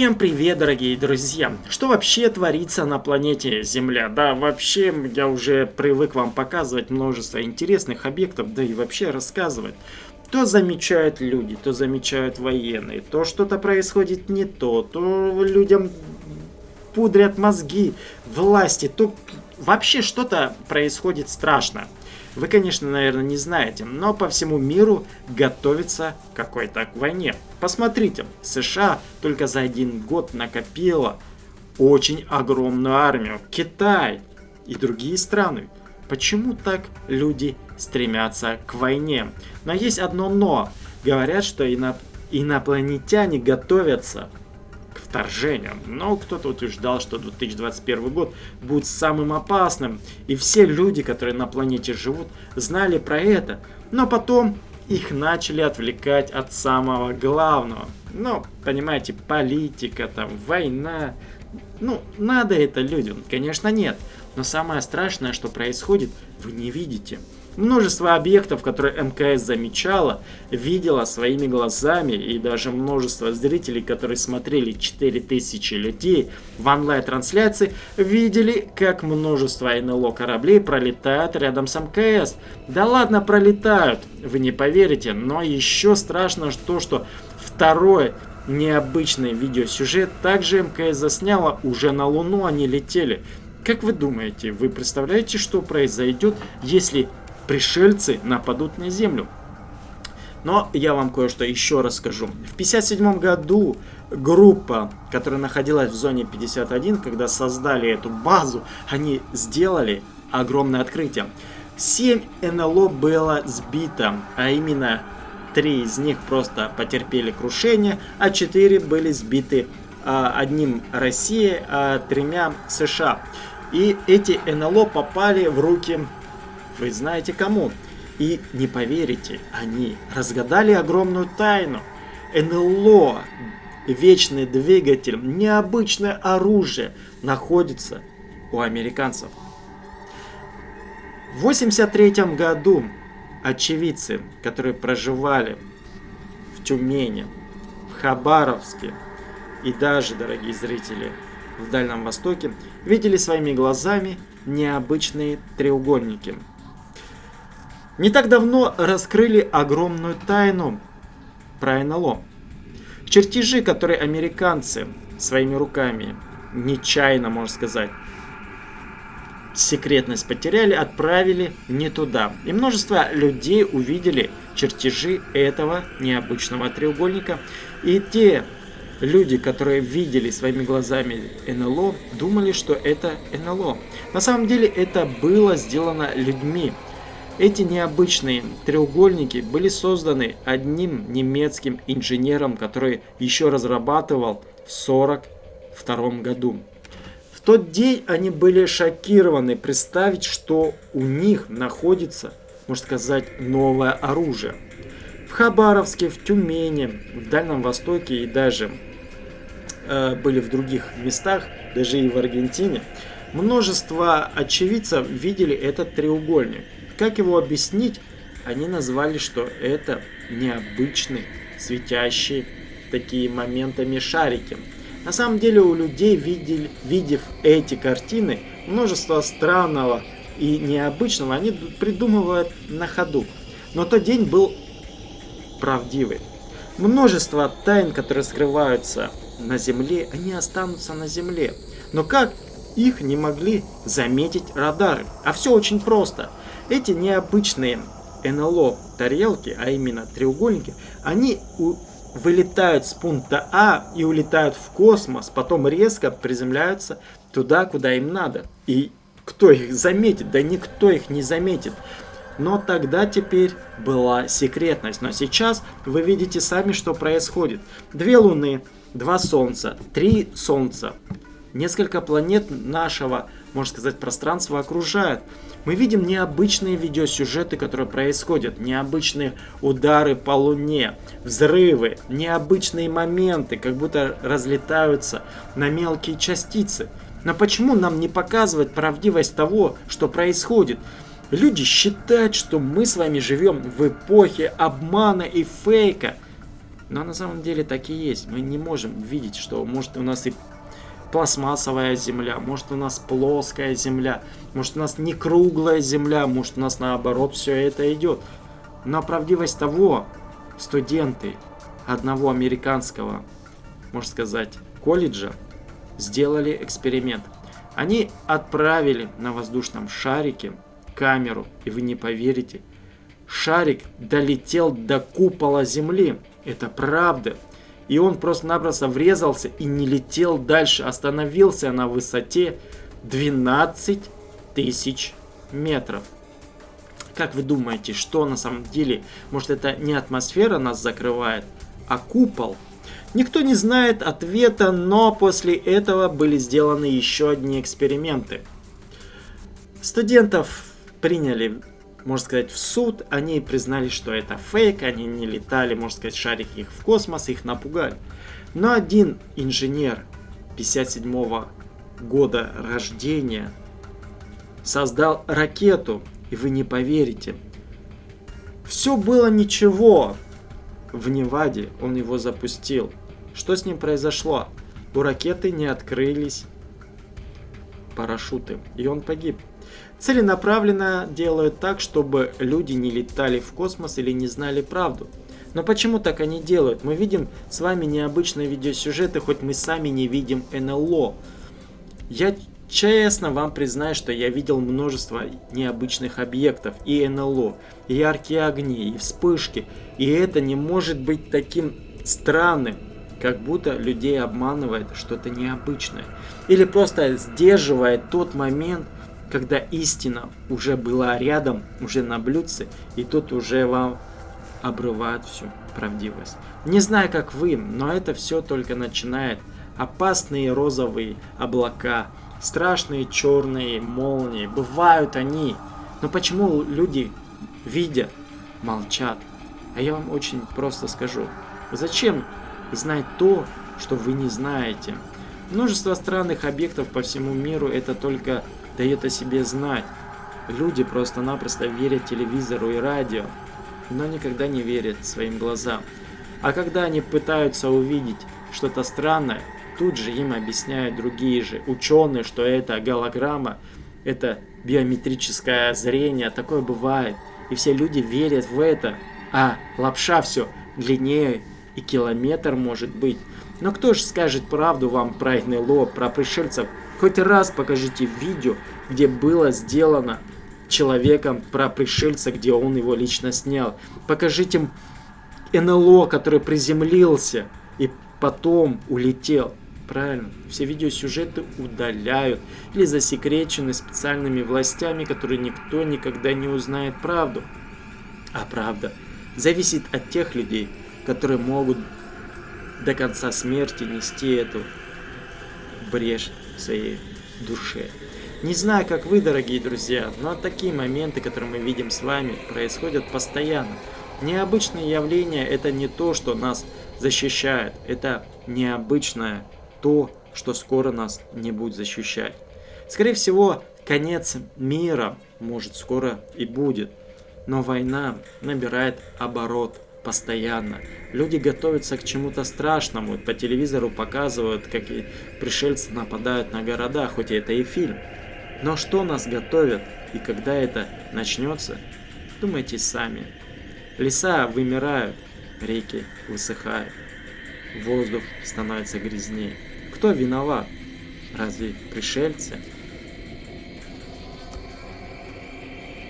Всем привет, дорогие друзья! Что вообще творится на планете Земля? Да, вообще, я уже привык вам показывать множество интересных объектов, да и вообще рассказывать. То замечают люди, то замечают военные, то что-то происходит не то, то людям пудрят мозги власти, то вообще что-то происходит страшно. Вы, конечно, наверное, не знаете, но по всему миру готовится какой-то к войне. Посмотрите, США только за один год накопила очень огромную армию. Китай и другие страны. Почему так люди стремятся к войне? Но есть одно но. Говорят, что ино... инопланетяне готовятся вторжением. Но кто-то утверждал, что 2021 год будет самым опасным. И все люди, которые на планете живут, знали про это. Но потом их начали отвлекать от самого главного. Ну, понимаете, политика, там, война. Ну, надо это людям? Конечно, нет. Но самое страшное, что происходит, вы не видите. Множество объектов, которые МКС замечала, видела своими глазами, и даже множество зрителей, которые смотрели 4000 людей в онлайн-трансляции, видели, как множество НЛО кораблей пролетают рядом с МКС. Да ладно, пролетают, вы не поверите, но еще страшно то, что второе необычный видеосюжет также МКС засняла, уже на Луну они летели. Как вы думаете, вы представляете, что произойдет, если пришельцы нападут на Землю. Но я вам кое-что еще расскажу. В 1957 году группа, которая находилась в зоне 51, когда создали эту базу, они сделали огромное открытие. 7 НЛО было сбито, а именно 3 из них просто потерпели крушение, а 4 были сбиты а, одним Россией, а тремя США. И эти НЛО попали в руки вы знаете кому. И не поверите, они разгадали огромную тайну. НЛО, вечный двигатель, необычное оружие находится у американцев. В 83 году очевидцы, которые проживали в Тюмени, в Хабаровске и даже, дорогие зрители, в Дальнем Востоке, видели своими глазами необычные треугольники – не так давно раскрыли огромную тайну про НЛО. Чертежи, которые американцы своими руками, нечаянно, можно сказать, секретность потеряли, отправили не туда. И множество людей увидели чертежи этого необычного треугольника. И те люди, которые видели своими глазами НЛО, думали, что это НЛО. На самом деле это было сделано людьми, эти необычные треугольники были созданы одним немецким инженером, который еще разрабатывал в 1942 году. В тот день они были шокированы представить, что у них находится, можно сказать, новое оружие. В Хабаровске, в Тюмени, в Дальнем Востоке и даже э, были в других местах, даже и в Аргентине, множество очевидцев видели этот треугольник. Как его объяснить? Они назвали, что это необычные, светящие такие моментами шарики. На самом деле у людей, видели, видев эти картины, множество странного и необычного они придумывают на ходу. Но тот день был правдивый. Множество тайн, которые скрываются на Земле, они останутся на Земле. Но как их не могли заметить радары? А все очень просто. Эти необычные НЛО тарелки, а именно треугольники, они вылетают с пункта А и улетают в космос, потом резко приземляются туда, куда им надо. И кто их заметит? Да никто их не заметит. Но тогда теперь была секретность. Но сейчас вы видите сами, что происходит. Две Луны, два Солнца, три Солнца, несколько планет нашего, можно сказать, пространства окружают мы видим необычные видеосюжеты, которые происходят, необычные удары по Луне, взрывы, необычные моменты, как будто разлетаются на мелкие частицы. Но почему нам не показывать правдивость того, что происходит? Люди считают, что мы с вами живем в эпохе обмана и фейка. Но на самом деле так и есть. Мы не можем видеть, что может у нас и пластмассовая земля, может у нас плоская земля, может у нас не круглая земля, может у нас наоборот все это идет. Но правдивость того, студенты одного американского, можно сказать, колледжа сделали эксперимент. Они отправили на воздушном шарике камеру, и вы не поверите, шарик долетел до купола Земли. Это правда. И он просто-напросто врезался и не летел дальше. Остановился на высоте 12 тысяч метров. Как вы думаете, что на самом деле? Может это не атмосфера нас закрывает, а купол? Никто не знает ответа, но после этого были сделаны еще одни эксперименты. Студентов приняли можно сказать, в суд. Они признали, что это фейк, они не летали, можно сказать, шарики их в космос, их напугали. Но один инженер 57 -го года рождения создал ракету, и вы не поверите. Все было ничего. В Неваде он его запустил. Что с ним произошло? У ракеты не открылись парашюты, и он погиб целенаправленно делают так, чтобы люди не летали в космос или не знали правду. Но почему так они делают? Мы видим с вами необычные видеосюжеты, хоть мы сами не видим НЛО. Я честно вам признаю, что я видел множество необычных объектов и НЛО, и яркие огни, и вспышки. И это не может быть таким странным, как будто людей обманывает что-то необычное. Или просто сдерживает тот момент, когда истина уже была рядом, уже на блюдце, и тут уже вам обрывает всю правдивость. Не знаю, как вы, но это все только начинает. Опасные розовые облака, страшные черные молнии, бывают они. Но почему люди видят, молчат? А я вам очень просто скажу. Зачем знать то, что вы не знаете? Множество странных объектов по всему миру это только дает о себе знать. Люди просто-напросто верят телевизору и радио, но никогда не верят своим глазам. А когда они пытаются увидеть что-то странное, тут же им объясняют другие же ученые, что это голограмма, это биометрическое зрение, такое бывает. И все люди верят в это. А лапша все длиннее и километр может быть. Но кто же скажет правду вам про НЛО, про пришельцев, Хоть раз покажите видео, где было сделано человеком про пришельца, где он его лично снял. Покажите НЛО, который приземлился и потом улетел. Правильно, все видеосюжеты удаляют или засекречены специальными властями, которые никто никогда не узнает правду. А правда зависит от тех людей, которые могут до конца смерти нести эту брешь своей душе. Не знаю, как вы, дорогие друзья, но такие моменты, которые мы видим с вами, происходят постоянно. Необычные явления – это не то, что нас защищает, это необычное то, что скоро нас не будет защищать. Скорее всего, конец мира может скоро и будет, но война набирает оборот постоянно. Люди готовятся к чему-то страшному. По телевизору показывают, как пришельцы нападают на города, хоть это и фильм. Но что нас готовят и когда это начнется, думайте сами. Леса вымирают, реки высыхают, воздух становится грязнее. Кто виноват? Разве пришельцы?